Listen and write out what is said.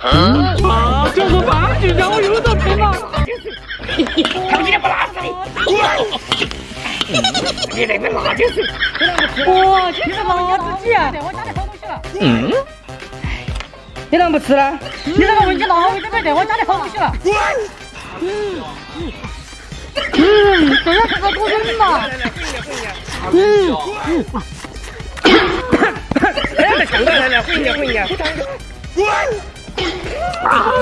啊，就是放弃让我又遭骗了。他们今天不拉死你！你那边辣就是。哇，今天辣子鸡啊！我家里好东西了。嗯。你啷不吃呢？你这个问题那为什么在我家里好东西了？嗯嗯。嗯，这个是个古人嘛。嗯嗯。哎，这呛到来了，混一下，混一下。啊！